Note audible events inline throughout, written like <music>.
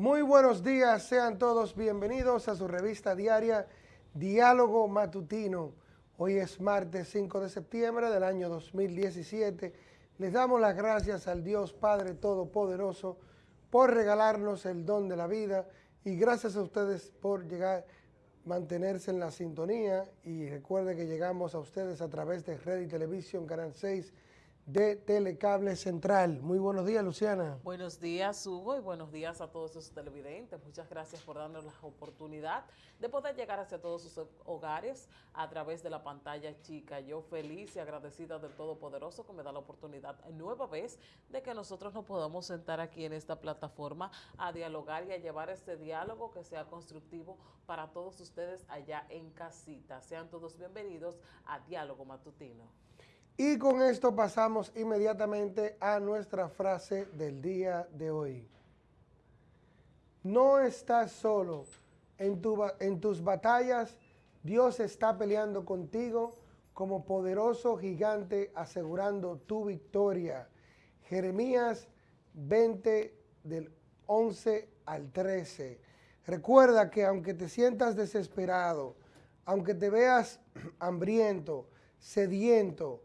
Muy buenos días, sean todos bienvenidos a su revista diaria Diálogo Matutino. Hoy es martes 5 de septiembre del año 2017. Les damos las gracias al Dios Padre Todopoderoso por regalarnos el don de la vida y gracias a ustedes por llegar, mantenerse en la sintonía y recuerde que llegamos a ustedes a través de Red y Televisión, Canal 6 de Telecable Central. Muy buenos días, Luciana. Buenos días, Hugo, y buenos días a todos sus televidentes. Muchas gracias por darnos la oportunidad de poder llegar hacia todos sus hogares a través de la pantalla chica. Yo feliz y agradecida del Todopoderoso que me da la oportunidad nueva vez de que nosotros nos podamos sentar aquí en esta plataforma a dialogar y a llevar este diálogo que sea constructivo para todos ustedes allá en casita. Sean todos bienvenidos a Diálogo Matutino. Y con esto pasamos inmediatamente a nuestra frase del día de hoy. No estás solo. En, tu, en tus batallas, Dios está peleando contigo como poderoso gigante asegurando tu victoria. Jeremías 20 del 11 al 13. Recuerda que aunque te sientas desesperado, aunque te veas <clears throat> hambriento, sediento,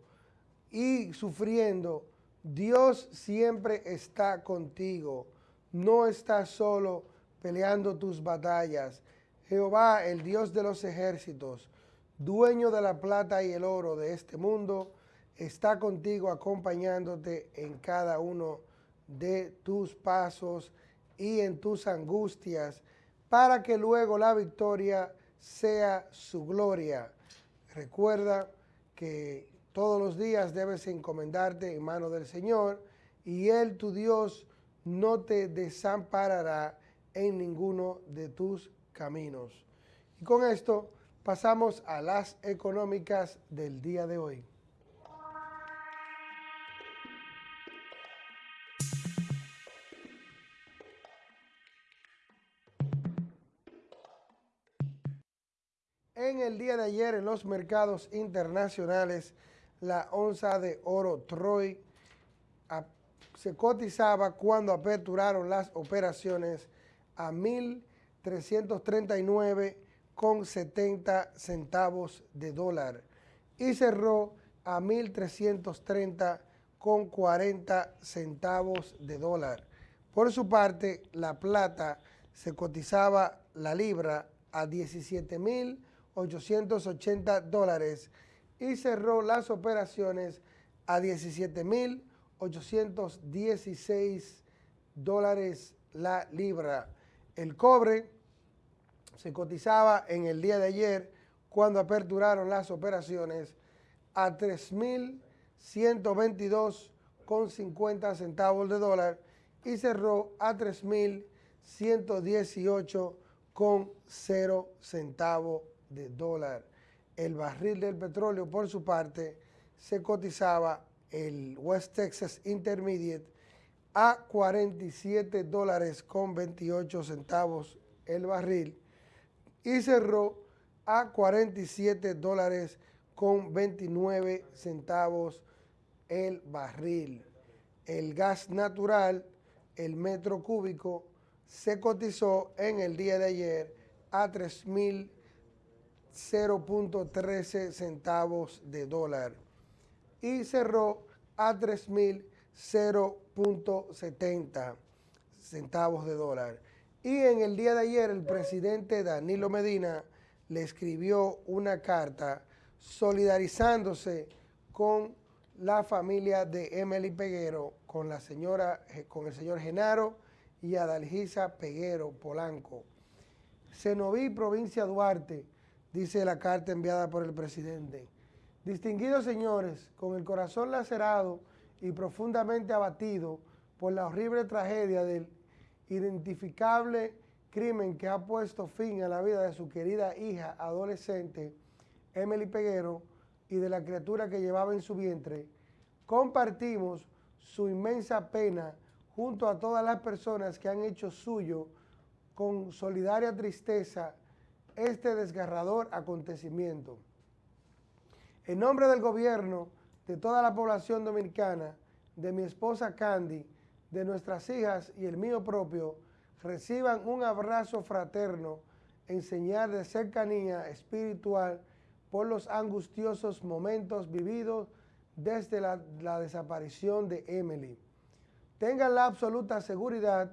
y sufriendo, Dios siempre está contigo. No estás solo peleando tus batallas. Jehová, el Dios de los ejércitos, dueño de la plata y el oro de este mundo, está contigo acompañándote en cada uno de tus pasos y en tus angustias, para que luego la victoria sea su gloria. Recuerda que todos los días debes encomendarte en mano del Señor y Él, tu Dios, no te desamparará en ninguno de tus caminos. Y con esto pasamos a las económicas del día de hoy. En el día de ayer en los mercados internacionales, la onza de oro Troy se cotizaba cuando aperturaron las operaciones a 1.339,70 centavos de dólar y cerró a 1.330,40 centavos de dólar. Por su parte, la plata se cotizaba la libra a 17.880 dólares y cerró las operaciones a 17.816 dólares la libra. El cobre se cotizaba en el día de ayer cuando aperturaron las operaciones a 3.122,50 centavos de dólar y cerró a 3.118,0 centavos de dólar el barril del petróleo, por su parte, se cotizaba el West Texas Intermediate a 47 dólares con 28 centavos el barril y cerró a 47 dólares con 29 centavos el barril. El gas natural, el metro cúbico, se cotizó en el día de ayer a 3.000 0.13 centavos de dólar y cerró a 3.070 centavos de dólar. Y en el día de ayer el presidente Danilo Medina le escribió una carta solidarizándose con la familia de Emily Peguero, con la señora, con el señor Genaro y Adalgisa Peguero Polanco. Cenoví, provincia Duarte, dice la carta enviada por el presidente. Distinguidos señores, con el corazón lacerado y profundamente abatido por la horrible tragedia del identificable crimen que ha puesto fin a la vida de su querida hija adolescente, Emily Peguero, y de la criatura que llevaba en su vientre, compartimos su inmensa pena junto a todas las personas que han hecho suyo con solidaria tristeza este desgarrador acontecimiento. En nombre del gobierno, de toda la población dominicana, de mi esposa Candy, de nuestras hijas y el mío propio, reciban un abrazo fraterno en señal de cercanía espiritual por los angustiosos momentos vividos desde la, la desaparición de Emily. Tengan la absoluta seguridad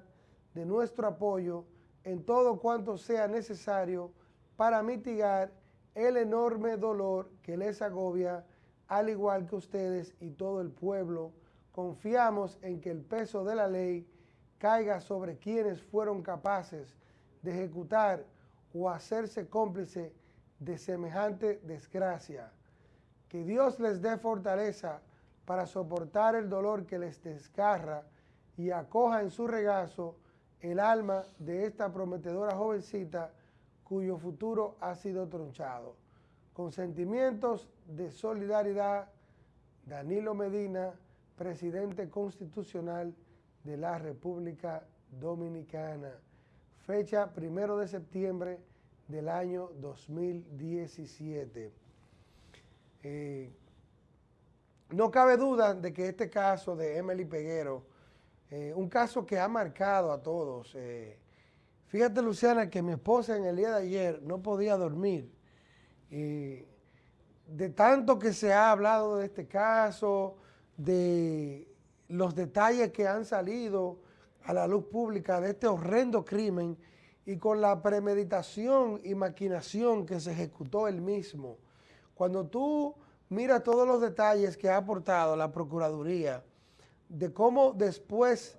de nuestro apoyo en todo cuanto sea necesario para mitigar el enorme dolor que les agobia, al igual que ustedes y todo el pueblo. Confiamos en que el peso de la ley caiga sobre quienes fueron capaces de ejecutar o hacerse cómplice de semejante desgracia. Que Dios les dé fortaleza para soportar el dolor que les desgarra y acoja en su regazo el alma de esta prometedora jovencita cuyo futuro ha sido tronchado. Con sentimientos de solidaridad, Danilo Medina, presidente constitucional de la República Dominicana. Fecha primero de septiembre del año 2017. Eh, no cabe duda de que este caso de Emily Peguero, eh, un caso que ha marcado a todos. Eh, fíjate, Luciana, que mi esposa en el día de ayer no podía dormir. de tanto que se ha hablado de este caso, de los detalles que han salido a la luz pública de este horrendo crimen y con la premeditación y maquinación que se ejecutó el mismo. Cuando tú miras todos los detalles que ha aportado la Procuraduría, de cómo después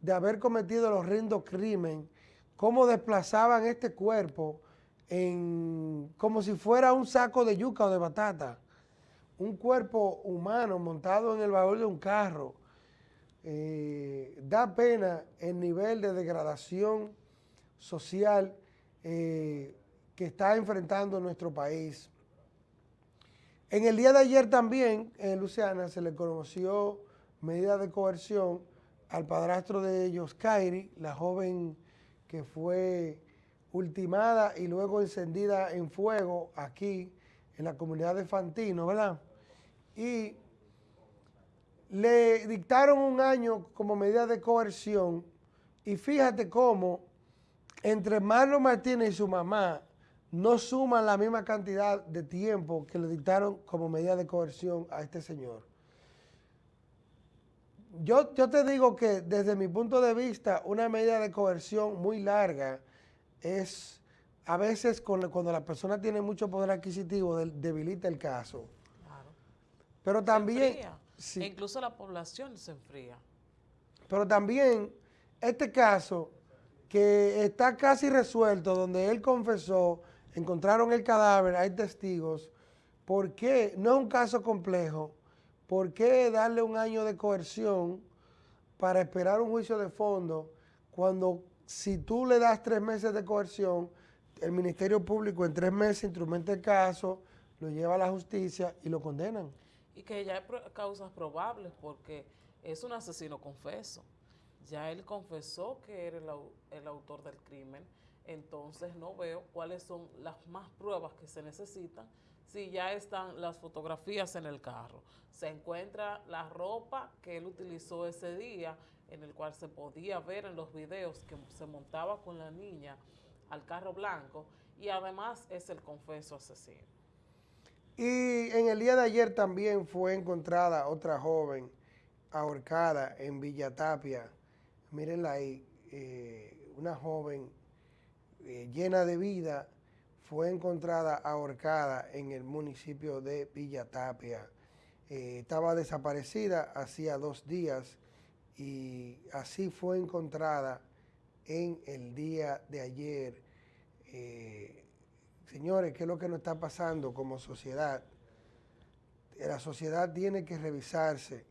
de haber cometido el horrendo crimen, cómo desplazaban este cuerpo en, como si fuera un saco de yuca o de batata, un cuerpo humano montado en el baúl de un carro, eh, da pena el nivel de degradación social eh, que está enfrentando nuestro país. En el día de ayer también, en Luciana, se le conoció medida de coerción al padrastro de ellos, Kairi, la joven que fue ultimada y luego encendida en fuego aquí en la comunidad de Fantino, ¿verdad? Y le dictaron un año como medida de coerción y fíjate cómo entre Marlon Martínez y su mamá no suman la misma cantidad de tiempo que le dictaron como medida de coerción a este señor. Yo, yo te digo que desde mi punto de vista una medida de coerción muy larga es a veces cuando la persona tiene mucho poder adquisitivo debilita el caso. Pero también... E incluso la población se enfría. Pero también este caso que está casi resuelto, donde él confesó, encontraron el cadáver, hay testigos, ¿por qué? No es un caso complejo, ¿por qué darle un año de coerción para esperar un juicio de fondo cuando si tú le das tres meses de coerción, el Ministerio Público en tres meses instrumenta el caso, lo lleva a la justicia y lo condenan? y que ya hay causas probables porque es un asesino confeso. Ya él confesó que era el, autor del crimen, entonces no veo cuáles son las más pruebas que se necesitan si ya están las fotografías en el carro. Se encuentra la ropa que él utilizó ese día, en el cual se podía ver en los videos que se montaba con la niña al carro blanco, y además es el confeso asesino. Y en el día de ayer también fue encontrada otra joven ahorcada en Villa Tapia. Mírenla ahí, eh, una joven eh, llena de vida fue encontrada ahorcada en el municipio de Villa Tapia. Eh, estaba desaparecida hacía dos días y así fue encontrada en el día de ayer. Señores, ¿qué es lo que nos está pasando como sociedad? La sociedad tiene que revisarse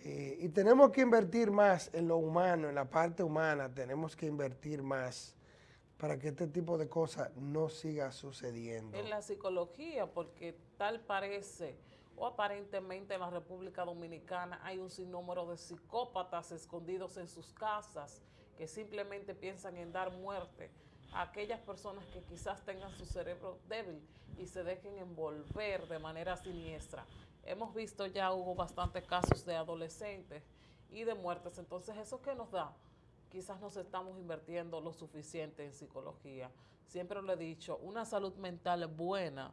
eh, y tenemos que invertir más en lo humano, en la parte humana, tenemos que invertir más para que este tipo de cosas no siga sucediendo. En la psicología, porque tal parece o aparentemente en la República Dominicana hay un sinnúmero de psicópatas escondidos en sus casas que simplemente piensan en dar muerte aquellas personas que quizás tengan su cerebro débil y se dejen envolver de manera siniestra. Hemos visto ya, hubo bastantes casos de adolescentes y de muertes, entonces eso que nos da quizás no estamos invirtiendo lo suficiente en psicología. Siempre lo he dicho, una salud mental buena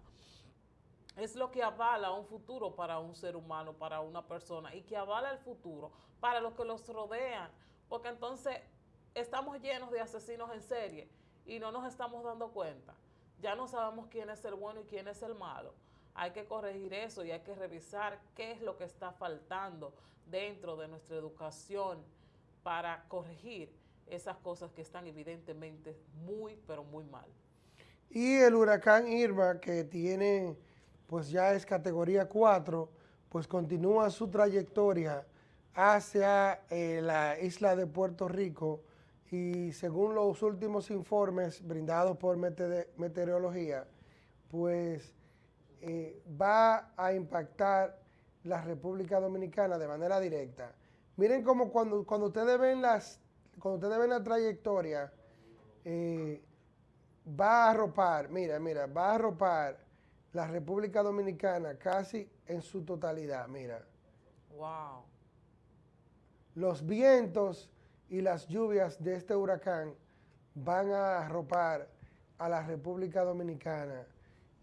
es lo que avala un futuro para un ser humano, para una persona, y que avala el futuro para los que los rodean, porque entonces estamos llenos de asesinos en serie y no nos estamos dando cuenta. Ya no sabemos quién es el bueno y quién es el malo. Hay que corregir eso y hay que revisar qué es lo que está faltando dentro de nuestra educación para corregir esas cosas que están evidentemente muy, pero muy mal. Y el huracán Irma, que tiene, pues ya es categoría 4, pues continúa su trayectoria hacia eh, la isla de Puerto Rico y según los últimos informes brindados por meteorología, pues eh, va a impactar la República Dominicana de manera directa. Miren cómo cuando, cuando ustedes ven las, cuando ustedes ven la trayectoria, eh, va a arropar, mira, mira, va a arropar la República Dominicana casi en su totalidad, mira. Wow. Los vientos y las lluvias de este huracán van a arropar a la República Dominicana.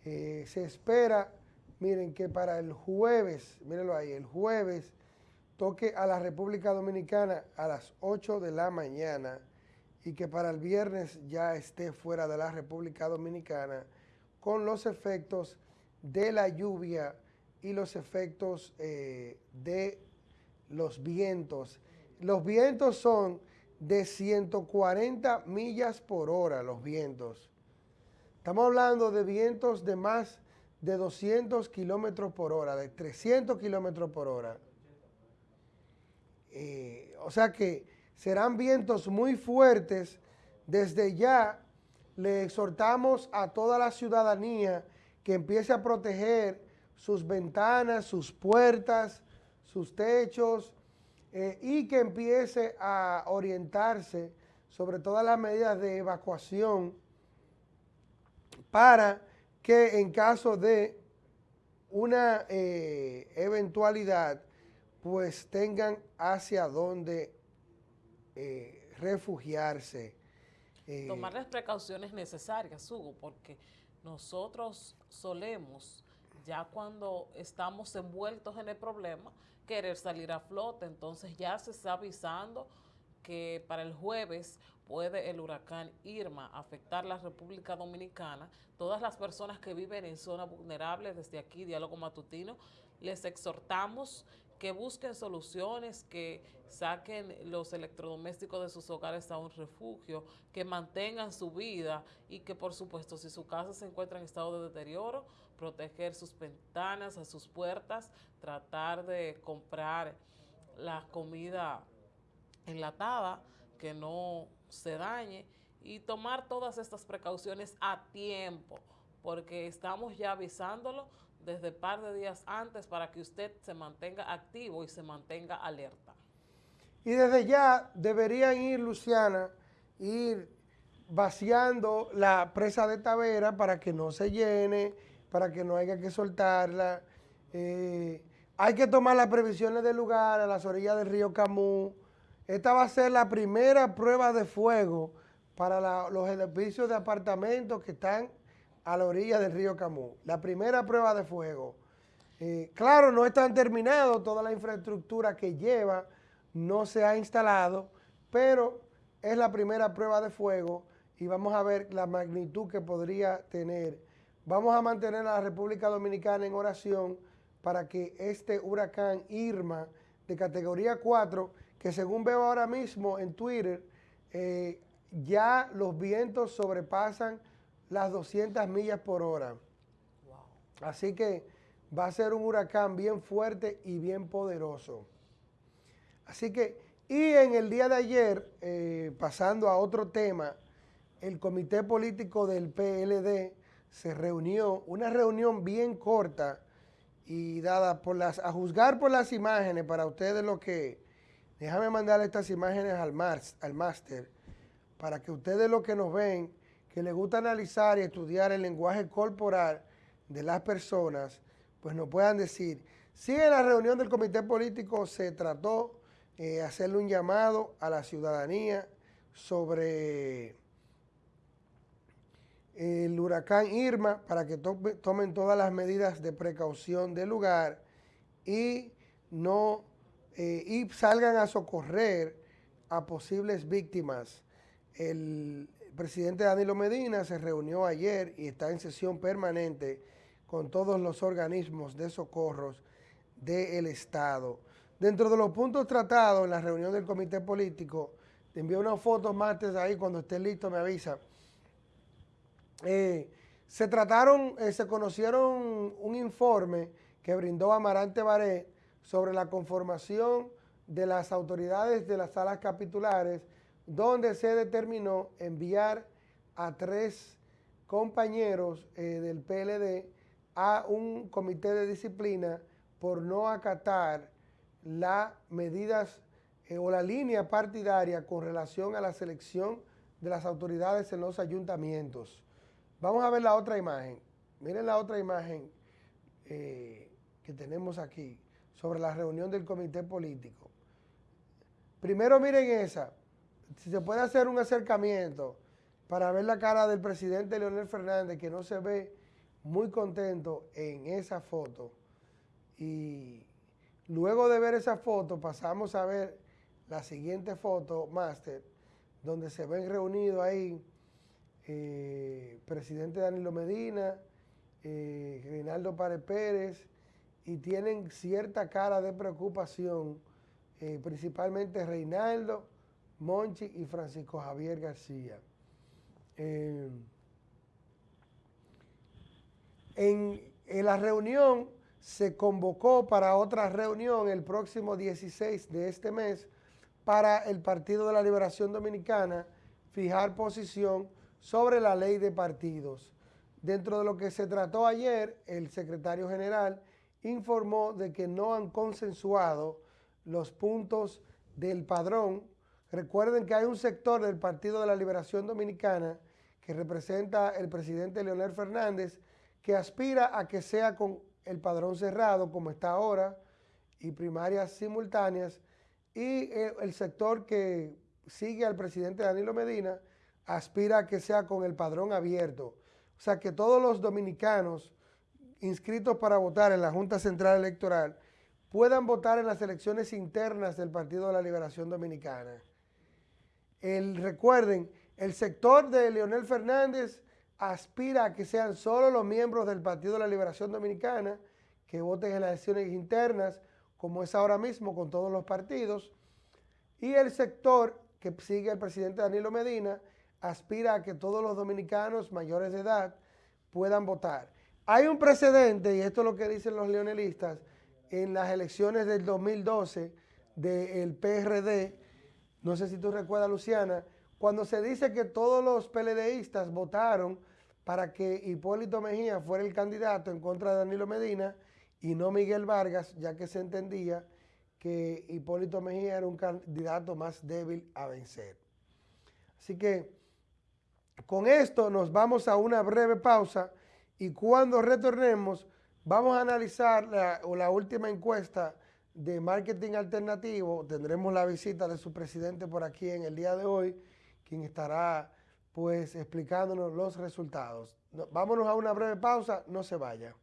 Eh, se espera, miren, que para el jueves, mírenlo ahí, el jueves toque a la República Dominicana a las 8 de la mañana y que para el viernes ya esté fuera de la República Dominicana con los efectos de la lluvia y los efectos eh, de los vientos. Los vientos son de 140 millas por hora, los vientos. Estamos hablando de vientos de más de 200 kilómetros por hora, de 300 kilómetros por hora. O sea que serán vientos muy fuertes. Desde ya le exhortamos a toda la ciudadanía que empiece a proteger sus ventanas, sus puertas, sus techos, eh, y que empiece a orientarse sobre todas las medidas de evacuación para que en caso de una eh, eventualidad, pues tengan hacia dónde eh, refugiarse. Tomar las precauciones necesarias, Hugo, porque nosotros solemos, ya cuando estamos envueltos en el problema, querer salir a flote. Entonces ya se está avisando que para el jueves puede el huracán Irma afectar la República Dominicana. Todas las personas que viven en zonas vulnerables, desde aquí, Diálogo Matutino, les exhortamos que busquen soluciones, que saquen los electrodomésticos de sus hogares a un refugio, que mantengan su vida y que por supuesto si su casa se encuentra en estado de deterioro, proteger sus ventanas, a sus puertas, tratar de comprar la comida enlatada, que no se dañe y tomar todas estas precauciones a tiempo, porque estamos ya avisándolo desde par de días antes para que usted se mantenga activo y se mantenga alerta. Y desde ya deberían ir, Luciana, ir vaciando la presa de Tavera para que no se llene, para que no haya que soltarla. Eh, hay que tomar las previsiones del lugar a las orillas del río Camus. Esta va a ser la primera prueba de fuego para los edificios de apartamentos que están a la orilla del río Camus. La primera prueba de fuego. Eh, claro, no están terminados, toda la infraestructura que lleva no se ha instalado, pero es la primera prueba de fuego y vamos a ver la magnitud que podría tener Vamos a mantener a la República Dominicana en oración para que este huracán Irma de categoría 4, que según veo ahora mismo en Twitter, eh, ya los vientos sobrepasan las 200 millas por hora. Así que va a ser un huracán bien fuerte y bien poderoso. Así que, y en el día de ayer, eh, pasando a otro tema, el comité político del PLD se reunió, una reunión bien corta y dada por las, a juzgar por las imágenes, para ustedes lo que, déjame mandar estas imágenes al, al máster, para que ustedes lo que nos ven, que les gusta analizar y estudiar el lenguaje corporal de las personas, pues nos puedan decir, si en la reunión del comité político se trató eh, hacerle un llamado a la ciudadanía sobre el huracán Irma para que tomen todas las medidas de precaución del lugar y no eh, y salgan a socorrer a posibles víctimas. El presidente Danilo Medina se reunió ayer y está en sesión permanente con todos los organismos de socorros del Estado. Dentro de los puntos tratados en la reunión del comité político, te envío unas fotos martes ahí, cuando esté listo me avisa. Eh, se trataron, eh, se conocieron un informe que brindó Amarante Baré sobre la conformación de las autoridades de las salas capitulares, donde se determinó enviar a tres compañeros eh, del PLD a un comité de disciplina por no acatar las medidas eh, o la línea partidaria con relación a la selección de las autoridades en los ayuntamientos. Vamos a ver la otra imagen. Miren la otra imagen eh, que tenemos aquí sobre la reunión del comité político. Primero miren esa, si se puede hacer un acercamiento para ver la cara del presidente Leonel Fernández, que no se ve muy contento en esa foto. Y luego de ver esa foto pasamos a ver la siguiente foto, máster, donde se ven reunidos ahí eh, presidente Danilo Medina, eh, Reinaldo Párez Pérez, y tienen cierta cara de preocupación, eh, principalmente Reinaldo, Monchi y Francisco Javier García. Eh, en, en, la reunión se convocó para otra reunión el próximo 16 de este mes para el Partido de la Liberación Dominicana fijar posición sobre la ley de partidos. Dentro de lo que se trató ayer, el secretario general informó de que no han consensuado los puntos del padrón. Recuerden que hay un sector del Partido de la Liberación Dominicana que representa el presidente Leonel Fernández que aspira a que sea con el padrón cerrado como está ahora y primarias simultáneas y eh, el sector que sigue al presidente Danilo Medina aspira a que sea con el padrón abierto. O sea, que todos los dominicanos inscritos para votar en la Junta Central Electoral puedan votar en las elecciones internas del Partido de la Liberación Dominicana. El, recuerden, el sector de Leonel Fernández aspira a que sean solo los miembros del Partido de la Liberación Dominicana que voten en las elecciones internas, como es ahora mismo con todos los partidos. Y el sector que sigue el presidente Danilo Medina aspira a que todos los dominicanos mayores de edad puedan votar. Hay un precedente, y esto es lo que dicen los leonelistas, en las elecciones del 2012 del PRD, no sé si tú recuerdas, Luciana, cuando se dice que todos los PLDistas votaron para que Hipólito Mejía fuera el candidato en contra de Danilo Medina y no Miguel Vargas, ya que se entendía que Hipólito Mejía era un candidato más débil a vencer. Así que con esto nos vamos a una breve pausa y cuando retornemos, vamos a analizar la, última encuesta de marketing alternativo. Tendremos la visita de su presidente por aquí en el día de hoy, quien estará pues explicándonos los resultados. vámonos a una breve pausa, no se vaya.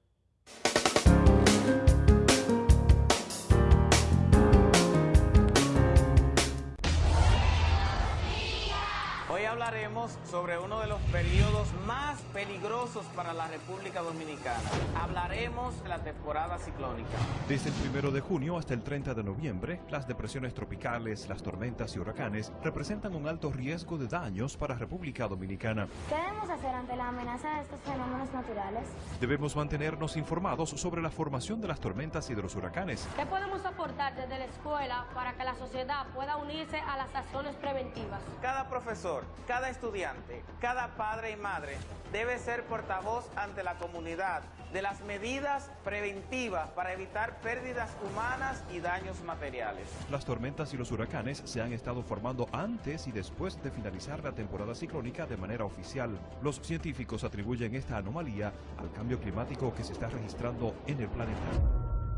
Hablaremos sobre uno de los periodos más peligrosos para la República Dominicana. Hablaremos de la temporada ciclónica. Desde el primero de junio hasta el 30 de noviembre, las depresiones tropicales, las tormentas y huracanes representan un alto riesgo de daños para República Dominicana. ¿Qué debemos hacer ante la amenaza de estos fenómenos naturales? Debemos mantenernos informados sobre la formación de las tormentas y de los huracanes. ¿Qué podemos aportar desde la escuela para que la sociedad pueda unirse a las acciones preventivas? Cada profesor, cada estudiante, cada padre y madre debe ser portavoz ante la comunidad de las medidas preventivas para evitar pérdidas humanas y daños materiales. Las tormentas y los huracanes se han estado formando antes y después de finalizar la temporada ciclónica de manera oficial. Los científicos atribuyen esta anomalía al cambio climático que se está registrando en el planeta.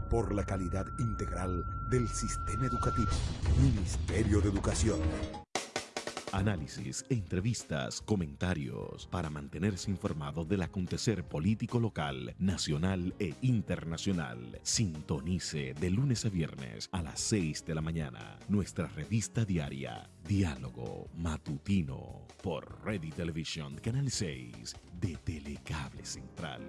Por la calidad integral del sistema educativo. Ministerio de Educación. Análisis, entrevistas, comentarios para mantenerse informado del acontecer político local, nacional e internacional. Sintonice de lunes a viernes a las 6 de la mañana nuestra revista diaria Diálogo Matutino por Ready Television Canal 6 de Telecable Central.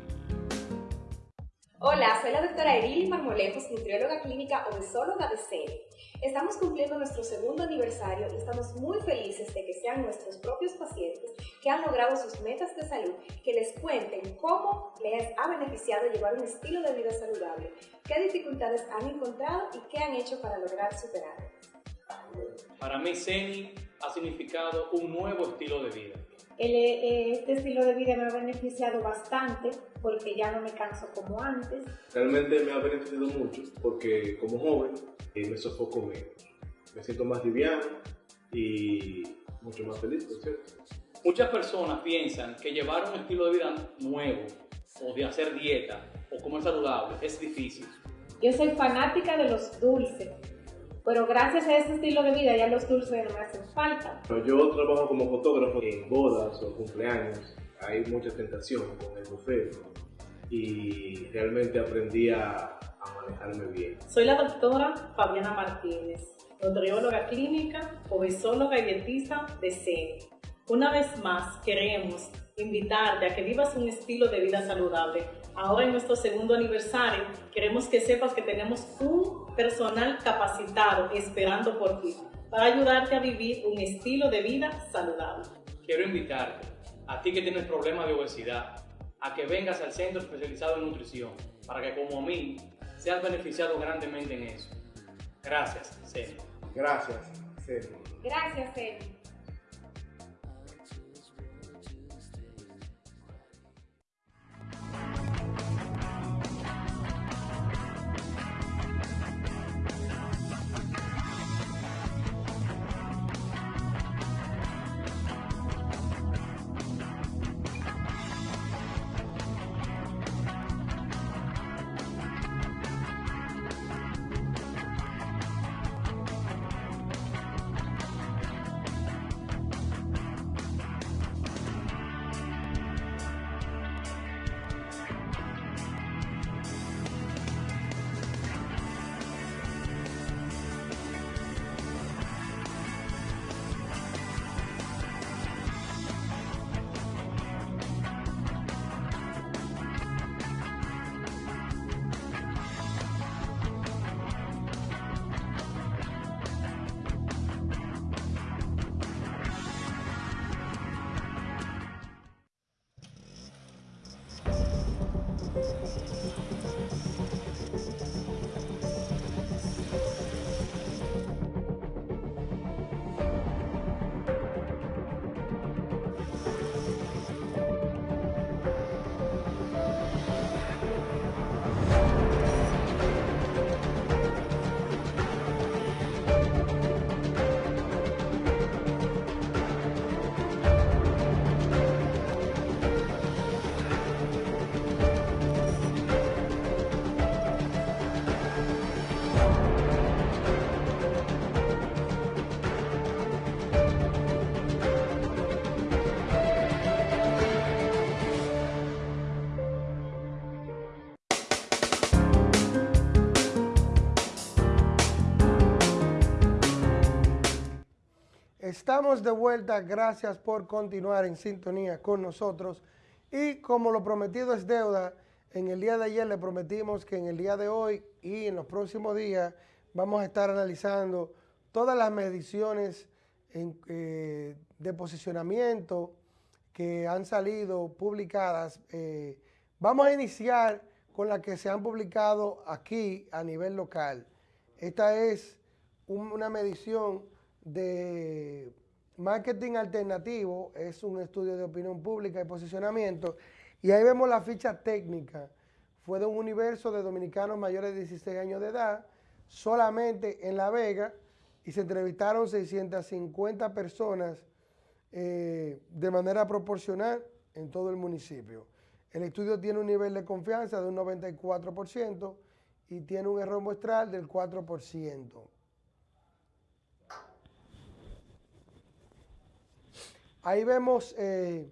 Hola, soy la doctora Erili Marmolejos, nutrióloga clínica obesóloga de CENI. Estamos cumpliendo nuestro segundo aniversario y estamos muy felices de que sean nuestros propios pacientes que han logrado sus metas de salud, que les cuenten cómo les ha beneficiado llevar un estilo de vida saludable, qué dificultades han encontrado y qué han hecho para lograr superarlas. Para mí, CENI ha significado un nuevo estilo de vida. Eh, este estilo de vida me ha beneficiado bastante porque ya no me canso como antes. Realmente me ha beneficiado mucho porque como joven eh, me sofoco menos. Me siento más liviano y mucho más feliz, por cierto. Muchas personas piensan que llevar un estilo de vida nuevo o de hacer dieta o comer saludable es difícil. Yo soy fanática de los dulces pero gracias a ese estilo de vida ya los dulces no me hacen falta. Yo trabajo como fotógrafo en bodas o cumpleaños. Hay mucha tentación con el buffet y realmente aprendí a, manejarme bien. Soy la doctora Fabiana Martínez, nutrióloga clínica, obesóloga y dietista de CENI. Una vez más queremos invitarte a que vivas un estilo de vida saludable. Ahora en nuestro segundo aniversario queremos que sepas que tenemos un personal capacitado esperando por ti para ayudarte a vivir un estilo de vida saludable. Quiero invitarte, a ti que tienes problemas de obesidad, a que vengas al centro especializado en nutrición para que como a mí seas beneficiado grandemente en eso. Gracias, Ceni. Gracias, Ceni. Gracias, Ceni. Estamos de vuelta, gracias por continuar en sintonía con nosotros. Y como lo prometido es deuda, en el día de ayer le prometimos que en el día de hoy y en los próximos días vamos a estar analizando todas las mediciones eh, de posicionamiento que han salido publicadas. Eh, vamos a iniciar con las que se han publicado aquí a nivel local. Esta es una medición de marketing alternativo, es un estudio de opinión pública y posicionamiento, y ahí vemos la ficha técnica. Fue de un universo de dominicanos mayores de 16 años de edad, solamente en La Vega, y se entrevistaron 650 personas eh, de manera proporcional en todo el municipio. El estudio tiene un nivel de confianza de un 94% y tiene un error muestral del 4%. Ahí vemos eh,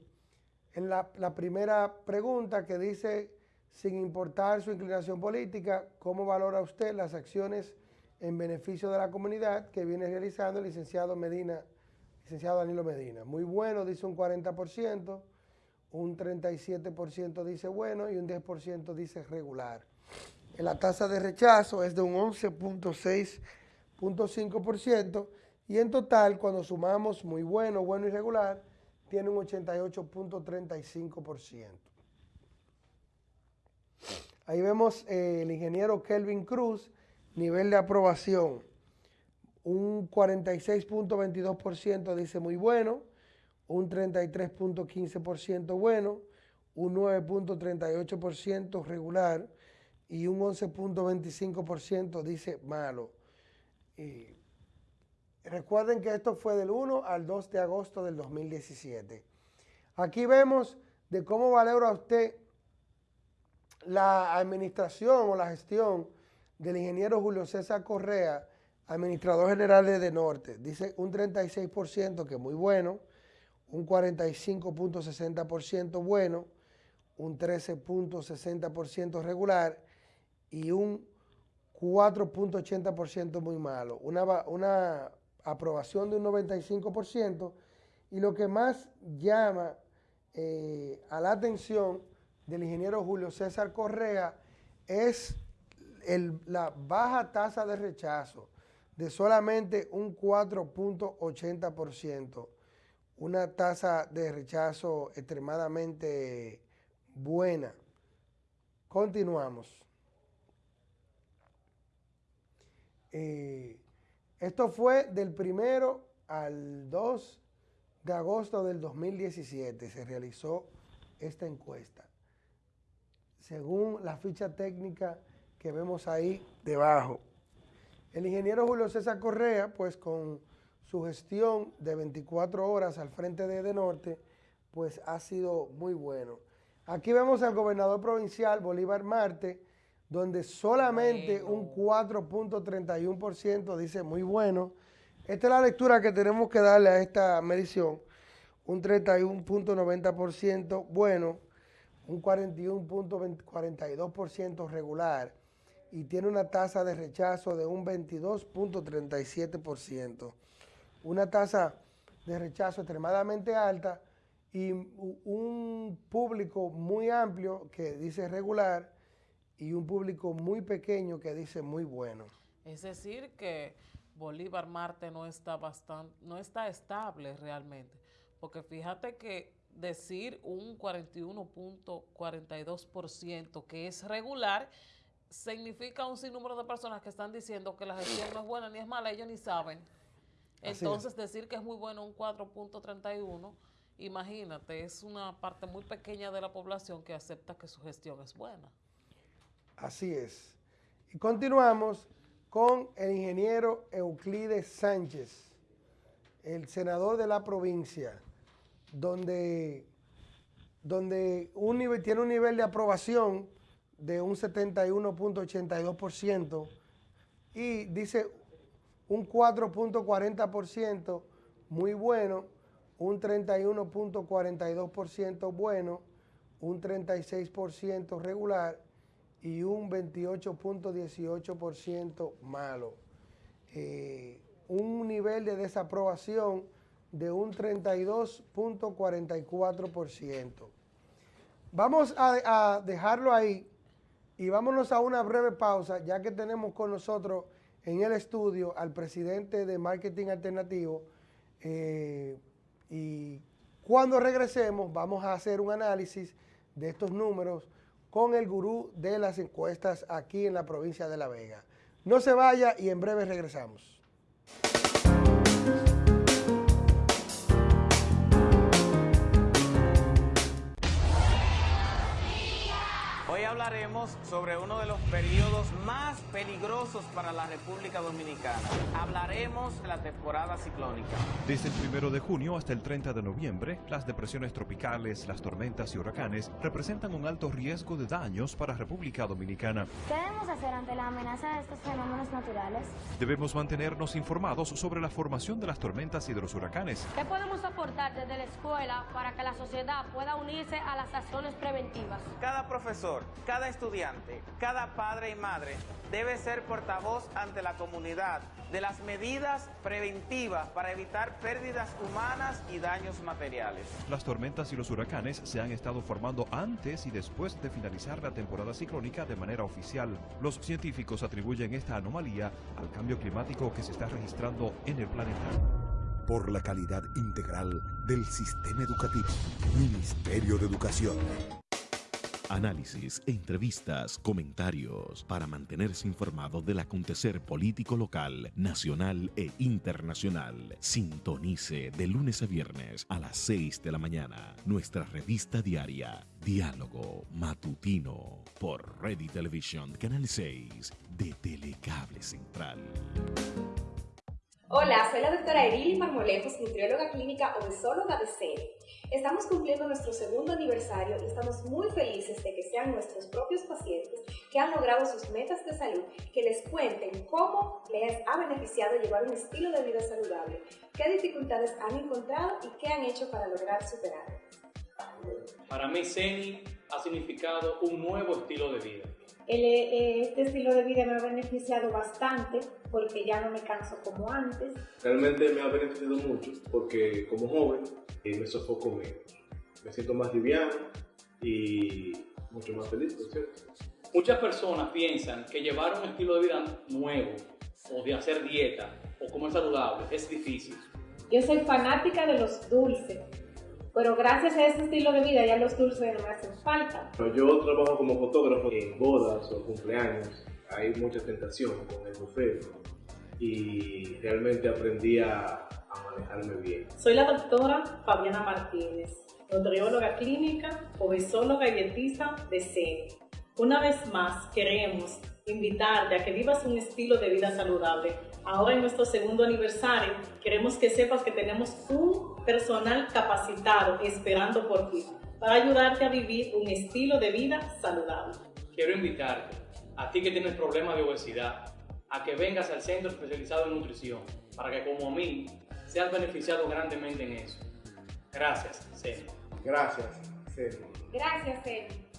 en la, la primera pregunta que dice, sin importar su inclinación política, ¿cómo valora usted las acciones en beneficio de la comunidad que viene realizando el licenciado Medina, licenciado Danilo Medina? Muy bueno, dice un 40%, un 37% dice bueno y un 10% dice regular. La tasa de rechazo es de un 11.6.5% y en total, cuando sumamos muy bueno, bueno y regular, tiene un 88.35%. Ahí vemos eh, el ingeniero Kelvin Cruz, nivel de aprobación, un 46.22% dice muy bueno, un 33.15% bueno, un 9.38% regular y un 11.25% dice malo. Y recuerden que esto fue del 1 al 2 de agosto del 2017. Aquí vemos de cómo valora usted la administración o la gestión del ingeniero Julio César Correa, administrador general de De Norte. Dice un 36% que es muy bueno, un 45.60% bueno, un 13.60% regular y un 4.80% muy malo. Una, aprobación de un 95% y lo que más llama eh, a la atención del ingeniero Julio César Correa es la baja tasa de rechazo de solamente un 4.80%, una tasa de rechazo extremadamente buena. Continuamos. Eh, esto fue del primero al 2 de agosto del 2017, se realizó esta encuesta. Según la ficha técnica que vemos ahí debajo. El ingeniero Julio César Correa, pues con su gestión de 24 horas al frente de De Norte, pues ha sido muy bueno. Aquí vemos al gobernador provincial Bolívar Marte, donde solamente un 4.31% dice muy bueno. Esta es la lectura que tenemos que darle a esta medición. Un 31.90% bueno, un 41.42% regular y tiene una tasa de rechazo de un 22.37%. Una tasa de rechazo extremadamente alta y un público muy amplio que dice regular y un público muy pequeño que dice muy bueno. Es decir, que Bolívar Marte no está, bastante, no está estable realmente, porque fíjate que decir un 41.42% que es regular significa un sinnúmero de personas que están diciendo que la gestión no es buena ni es mala, ellos ni saben. Entonces decir que es muy bueno un 4.31, imagínate, es una parte muy pequeña de la población que acepta que su gestión es buena. Así es. Y continuamos con el ingeniero Euclides Sánchez, el senador de la provincia, donde, donde tiene un nivel de aprobación de un 71.82% y dice un 4.40% muy bueno, un 31.42% bueno, un 36% regular y un 28.18% malo. Eh, un nivel de desaprobación de un 32.44%. Vamos a, dejarlo ahí y vámonos a una breve pausa, ya que tenemos con nosotros en el estudio al presidente de Marketing Alternativo. Eh, y cuando regresemos vamos a hacer un análisis de estos números con el gurú de las encuestas aquí en la provincia de La Vega. No se vaya y en breve regresamos. Hoy hablaremos sobre uno de los periodos más peligrosos para la República Dominicana. Hablaremos de la temporada ciclónica. Desde el primero de junio hasta el 30 de noviembre, las depresiones tropicales, las tormentas y huracanes representan un alto riesgo de daños para República Dominicana. ¿Qué debemos hacer ante la amenaza de estos fenómenos naturales? Debemos mantenernos informados sobre la formación de las tormentas y de los huracanes. ¿Qué podemos aportar desde la escuela para que la sociedad pueda unirse a las acciones preventivas? Cada profesor, cada estudiante, cada padre y madre debe ser portavoz ante la comunidad de las medidas preventivas para evitar pérdidas humanas y daños materiales. Las tormentas y los huracanes se han estado formando antes y después de finalizar la temporada ciclónica de manera oficial. Los científicos atribuyen esta anomalía al cambio climático que se está registrando en el planeta. Por la calidad integral del sistema educativo. Ministerio de Educación. Análisis, entrevistas, comentarios para mantenerse informado del acontecer político local, nacional e internacional. Sintonice de lunes a viernes a las 6 de la mañana nuestra revista diaria Diálogo Matutino por Ready Television Canal 6 de Telecable Central. Hola, soy la doctora Erili Marmolejos, nutrióloga clínica obesóloga de CENI. Estamos cumpliendo nuestro segundo aniversario y estamos muy felices de que sean nuestros propios pacientes que han logrado sus metas de salud, que les cuenten cómo les ha beneficiado llevar un estilo de vida saludable, qué dificultades han encontrado y qué han hecho para lograr superarlas. Para mí, CENI ha significado un nuevo estilo de vida. El, eh, este estilo de vida me ha beneficiado bastante porque ya no me canso como antes. Realmente me ha beneficiado mucho porque como joven eh, me sofoco menos. Me siento más liviano y mucho más feliz, por cierto. Muchas personas piensan que llevar un estilo de vida nuevo o de hacer dieta o comer saludable es difícil. Yo soy fanática de los dulces, pero gracias a este estilo de vida ya los dulces no me hacen falta. Yo trabajo como fotógrafo en bodas o cumpleaños. Hay mucha tentación con el buffet y realmente aprendí a, a manejarme bien. Soy la doctora Fabiana Martínez, nutrióloga clínica, obesóloga y dietista de CENI. Una vez más queremos invitarte a que vivas un estilo de vida saludable. Ahora en nuestro segundo aniversario queremos que sepas que tenemos un personal capacitado esperando por ti para ayudarte a vivir un estilo de vida saludable. Quiero invitarte, a ti que tienes problemas de obesidad, a que vengas al Centro Especializado en Nutrición, para que como a mí seas beneficiado grandemente en eso. Gracias, Ceni. Gracias, Ceni. Gracias, Ceni.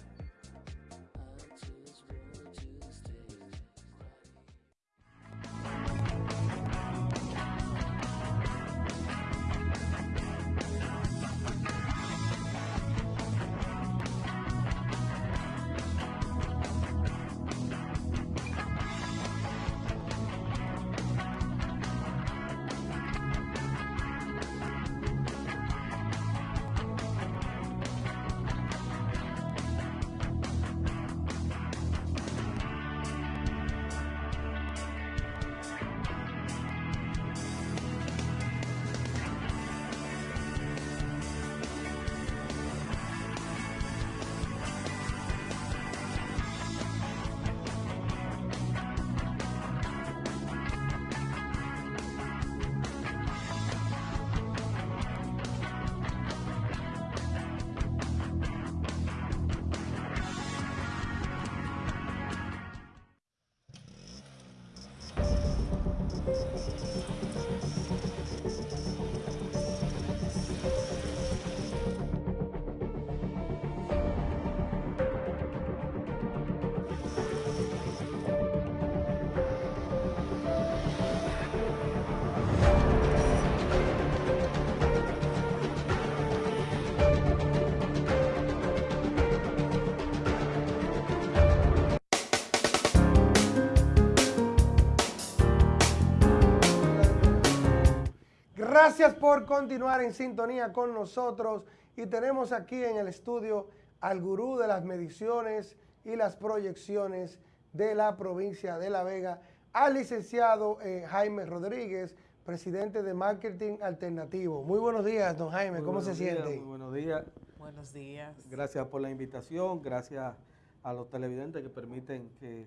Gracias por continuar en sintonía con nosotros y tenemos aquí en el estudio al gurú de las mediciones y las proyecciones de la provincia de La Vega, al licenciado eh, Jaime Rodríguez, presidente de Marketing Alternativo. Muy buenos días, don Jaime, Muy ¿cómo se días, siente? Muy buenos días. Buenos días. Gracias por la invitación, gracias a los televidentes que permiten que,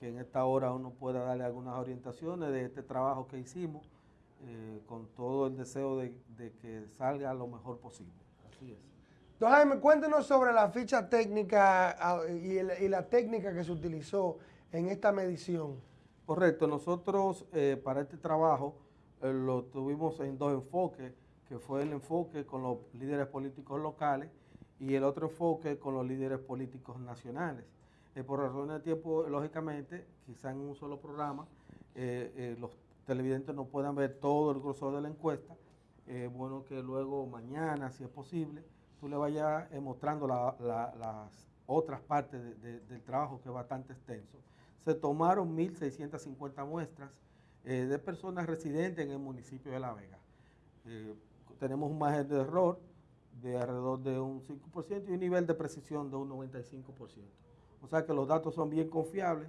que, en esta hora uno pueda darle algunas orientaciones de este trabajo que hicimos, eh, con todo el deseo de, de, que salga lo mejor posible. Así es. Don Jaime, cuéntenos sobre la ficha técnica ah, y, el, y la técnica que se utilizó en esta medición. Correcto, nosotros eh, para este trabajo eh, lo tuvimos en dos enfoques, que fue el enfoque con los líderes políticos locales y el otro enfoque con los líderes políticos nacionales. Eh, por razones de tiempo, lógicamente, quizá en un solo programa, eh, eh, los televidentes no puedan ver todo el grosor de la encuesta. Es bueno que luego mañana, si es posible, tú le vayas mostrando la, la, las otras partes de, de, del trabajo que es bastante extenso. Se tomaron 1.650 muestras de personas residentes en el municipio de La Vega. tenemos un margen de error de alrededor de un 5% y un nivel de precisión de un 95%. O sea que los datos son bien confiables,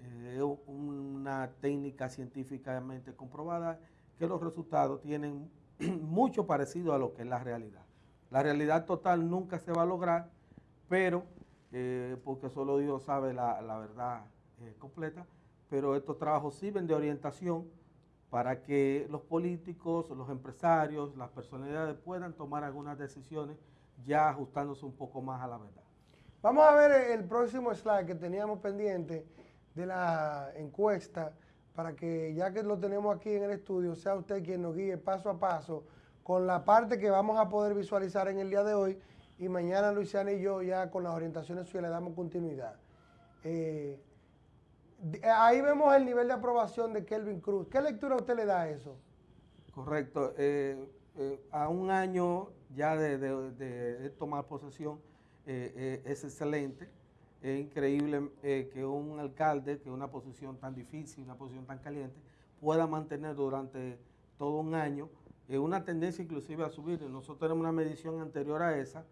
es eh, una técnica científicamente comprobada que los resultados tienen <clears throat> mucho parecido a lo que es la realidad. La realidad total nunca se va a lograr, pero, eh, porque solo Dios sabe la, la verdad eh, completa, pero estos trabajos sirven de orientación para que los políticos, los empresarios, las personalidades puedan tomar algunas decisiones ya ajustándose un poco más a la verdad. Vamos a ver el próximo slide que teníamos pendiente de la encuesta para que ya que lo tenemos aquí en el estudio, sea usted quien nos guíe paso a paso con la parte que vamos a poder visualizar en el día de hoy y mañana Luisiana y yo ya con las orientaciones suyas le damos continuidad. Eh, ahí vemos el nivel de aprobación de Kelvin Cruz. ¿Qué lectura usted le da a eso? Correcto. Eh, eh, a un año ya de, de, de tomar posesión eh, eh, es excelente. Es increíble eh, que un alcalde, que una posición tan difícil, una posición tan caliente, pueda mantener durante todo un año una tendencia inclusive a subir. Nosotros tenemos una medición anterior a esa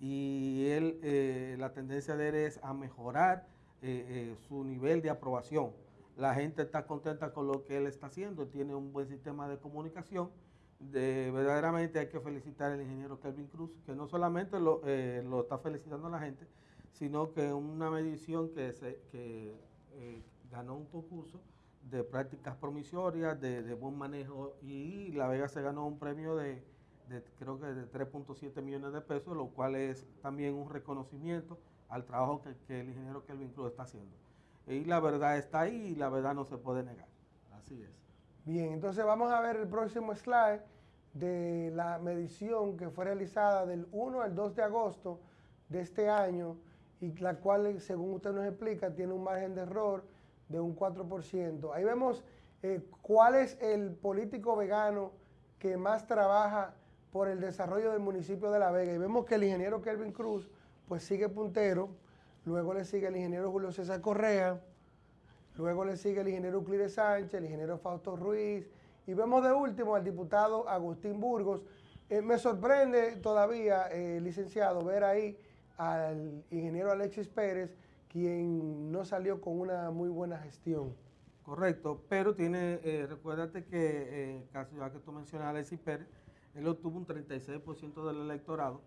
y él, la tendencia de él es a mejorar eh, eh, su nivel de aprobación. La gente está contenta con lo que él está haciendo, tiene un buen sistema de comunicación. De, verdaderamente hay que felicitar al ingeniero Kelvin Cruz, que no solamente eh, lo está felicitando a la gente, sino que una medición que, se, que eh, ganó un concurso de prácticas promisorias, de, buen manejo, y La Vega se ganó un premio de, creo que de 3.7 millones de pesos, lo cual es también un reconocimiento al trabajo que, que, el ingeniero Kelvin Cruz está haciendo. Y la verdad está ahí y la verdad no se puede negar. Así es. Bien, entonces vamos a ver el próximo slide de la medición que fue realizada del 1 al 2 de agosto de este año y la cual, según usted nos explica, tiene un margen de error de un 4%. Ahí vemos eh, cuál es el político vegano que más trabaja por el desarrollo del municipio de La Vega. Y vemos que el ingeniero Kelvin Cruz pues sigue puntero, luego le sigue el ingeniero Julio César Correa, luego le sigue el ingeniero Euclides Sánchez, el ingeniero Fausto Ruiz, y vemos de último al diputado Agustín Burgos. Eh, me sorprende todavía, eh, licenciado, ver ahí al ingeniero Alexis Pérez, quien no salió con una muy buena gestión. Correcto, pero tiene, eh, recuérdate que, en caso ya que tú mencionas a Alexis Pérez, él obtuvo un 36% del electorado,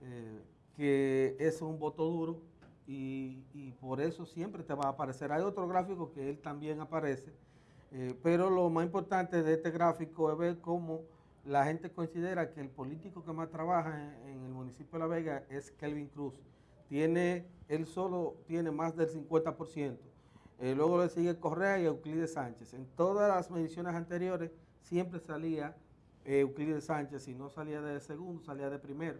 eh, que es un voto duro y, y, por eso siempre te va a aparecer. Hay otro gráfico que él también aparece, eh, pero lo más importante de este gráfico es ver cómo la gente considera que el político que más trabaja en, el municipio de La Vega es Kelvin Cruz. Tiene, él solo tiene más del 50%. Eh, luego le sigue Correa y Euclides Sánchez. En todas las mediciones anteriores siempre salía eh, Euclides Sánchez, si no salía de segundo, salía de primero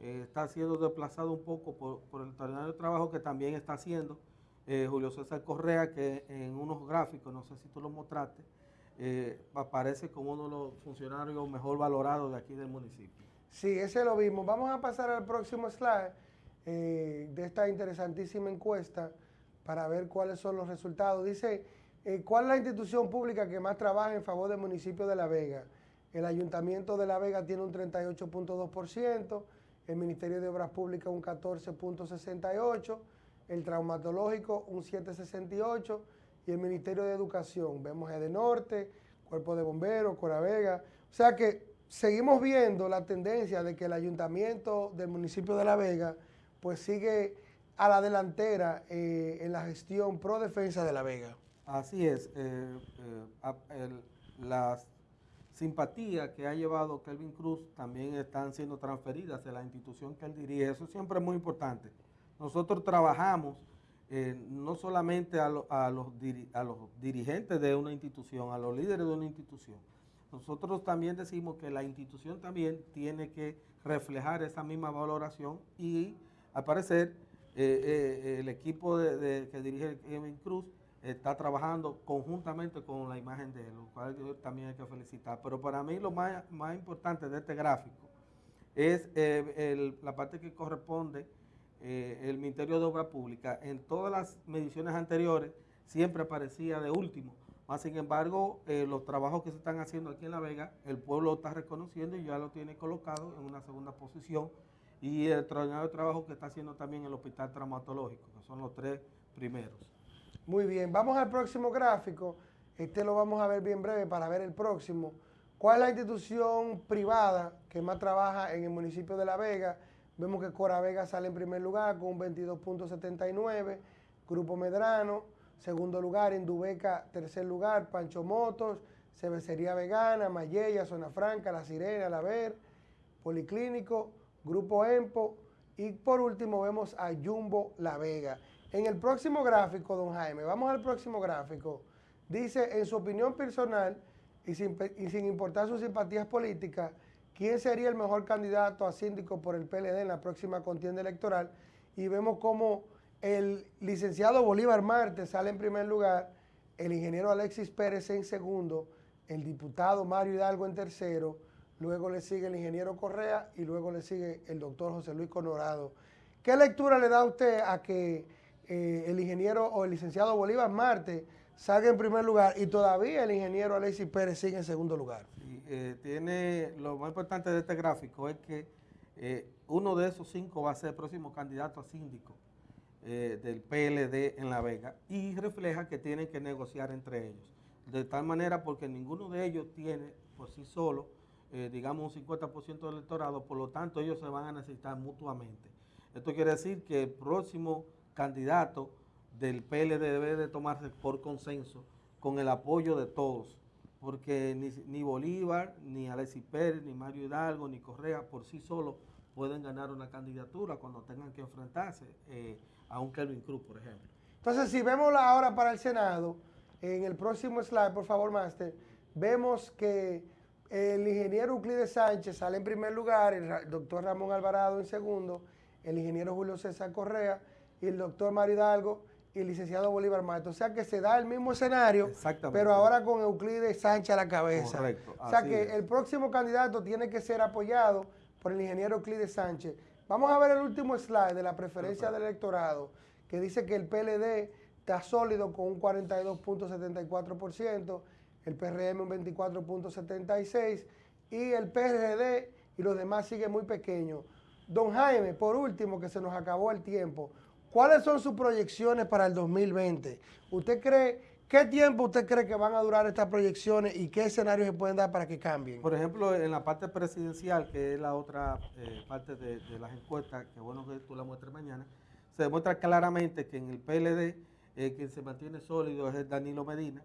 eh, está siendo desplazado un poco por, por el extraordinario trabajo que también está haciendo Julio César Correa, que en unos gráficos, no sé si tú lo mostraste, eh, aparece como uno de los funcionarios mejor valorados de aquí del municipio. Sí, ese lo vimos. Vamos a pasar al próximo slide eh, de esta interesantísima encuesta para ver cuáles son los resultados. Dice, eh, ¿cuál es la institución pública que más trabaja en favor del municipio de La Vega? El Ayuntamiento de La Vega tiene un 38.2%, el Ministerio de Obras Públicas un 14.68%, el traumatológico un 7.68% y el Ministerio de Educación, vemos de Norte, Cuerpo de Bomberos, Coravega, o sea que seguimos viendo la tendencia de que el ayuntamiento del municipio de La Vega pues sigue a la delantera eh, en la gestión pro defensa de La Vega. Así es, eh, eh, las simpatías que ha llevado Kelvin Cruz también están siendo transferidas a la institución que él dirige. Eso siempre es muy importante. Nosotros trabajamos no solamente a, los, a los dirigentes de una institución, a los líderes de una institución. Nosotros también decimos que la institución también tiene que reflejar esa misma valoración y al parecer eh, el equipo de, que dirige Kevin Cruz está trabajando conjuntamente con la imagen de él, lo cual también hay que felicitar. Pero para mí lo más, importante de este gráfico es eh, la parte que corresponde eh, el Ministerio de Obra Pública. En todas las mediciones anteriores siempre aparecía de último. Más sin embargo, eh, los trabajos que se están haciendo aquí en La Vega, el pueblo está reconociendo y ya lo tiene colocado en una segunda posición. Y el extraordinario trabajo que está haciendo también el Hospital Traumatológico, que son los tres primeros. Muy bien, vamos al próximo gráfico. Este lo vamos a ver bien breve para ver el próximo. ¿Cuál es la institución privada que más trabaja en el municipio de La Vega? Vemos que Cora Vega sale en primer lugar con un 22.79, Grupo Medrano, segundo lugar, Indubeca, tercer lugar, Pancho Motos, Cervecería Vegana, Mayella, Zona Franca, La Sirena, La Ver, Policlínico, Grupo Empo y por último vemos a Jumbo La Vega. En el próximo gráfico, don Jaime, vamos al próximo gráfico. Dice, en su opinión personal y sin, importar sus simpatías políticas, ¿quién sería el mejor candidato a síndico por el PLD en la próxima contienda electoral? Y vemos cómo el licenciado Bolívar Marte sale en primer lugar, el ingeniero Alexis Pérez en segundo, el diputado Mario Hidalgo en tercero, luego le sigue el ingeniero Correa y luego le sigue el doctor José Luis Conorado. ¿Qué lectura le da usted a que eh, el ingeniero o el licenciado Bolívar Marte salga en primer lugar y todavía el ingeniero Alexis Pérez sigue en segundo lugar. Eh, tiene Lo más importante de este gráfico es que eh, uno de esos cinco va a ser el próximo candidato a síndico del PLD en La Vega y refleja que tienen que negociar entre ellos. De tal manera porque ninguno de ellos tiene por sí solo, digamos, un 50% del electorado, por lo tanto ellos se van a necesitar mutuamente. Esto quiere decir que el próximo candidato del PLD debe de tomarse por consenso con el apoyo de todos, porque ni, Bolívar, ni Alexis Pérez, ni Mario Hidalgo, ni Correa por sí solos pueden ganar una candidatura cuando tengan que enfrentarse eh, a un Kelvin Cruz, por ejemplo. Entonces, si vemos la hora para el Senado, en el próximo slide, por favor, Master, vemos que el ingeniero Euclides Sánchez sale en primer lugar, el doctor Ramón Alvarado en segundo, el ingeniero Julio César Correa, y el doctor Mario Hidalgo y el licenciado Bolívar Mato. O sea que se da el mismo escenario, pero ahora con Euclides Sánchez a la cabeza. Correcto. O sea que el próximo candidato tiene que ser apoyado por el ingeniero Euclides Sánchez. Vamos a ver el último slide de la preferencia del electorado, que dice que el PLD está sólido con un 42.74%, el PRM un 24.76% y el PRD y los demás siguen muy pequeños. Don Jaime, por último, que se nos acabó el tiempo, ¿Cuáles son sus proyecciones para el 2020? ¿Usted cree, qué tiempo usted cree que van a durar estas proyecciones y qué escenarios se pueden dar para que cambien? Por ejemplo, en la parte presidencial, que es la otra eh, parte de, las encuestas, que bueno que tú la muestres mañana, se demuestra claramente que en el PLD eh, quien se mantiene sólido es Danilo Medina,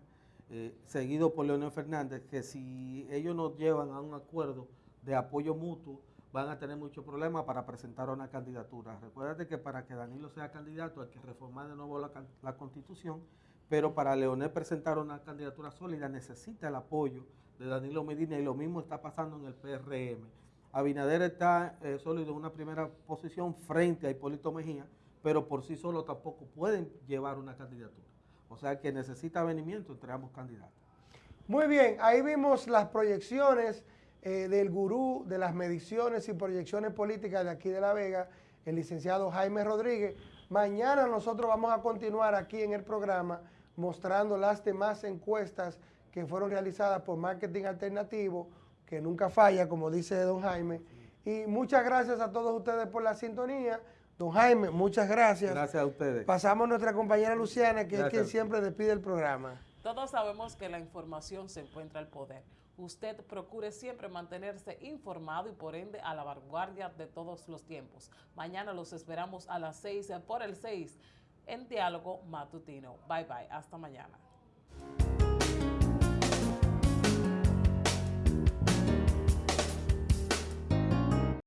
eh, seguido por Leonel Fernández, que si ellos nos llevan a un acuerdo de apoyo mutuo, van a tener muchos problemas para presentar una candidatura. Recuérdate que para que Danilo sea candidato hay que reformar de nuevo la, constitución, pero para Leonel presentar una candidatura sólida necesita el apoyo de Danilo Medina y lo mismo está pasando en el PRM. Abinader está eh, sólido en una primera posición frente a Hipólito Mejía, pero por sí solo tampoco pueden llevar una candidatura. O sea que necesita avenimiento entre ambos candidatos. Muy bien, ahí vimos las proyecciones eh, del gurú de las mediciones y proyecciones políticas de aquí de La Vega, el licenciado Jaime Rodríguez. Mañana nosotros vamos a continuar aquí en el programa mostrando las demás encuestas que fueron realizadas por Marketing Alternativo, que nunca falla, como dice don Jaime. Y muchas gracias a todos ustedes por la sintonía. Don Jaime, muchas gracias. Gracias a ustedes. Pasamos a nuestra compañera Luciana, que es quien siempre despide el programa. Todos sabemos que la información se encuentra al poder. Usted procure siempre mantenerse informado y por ende a la vanguardia de todos los tiempos. Mañana los esperamos a las 6 por el 6 en Diálogo Matutino. Bye bye, hasta mañana.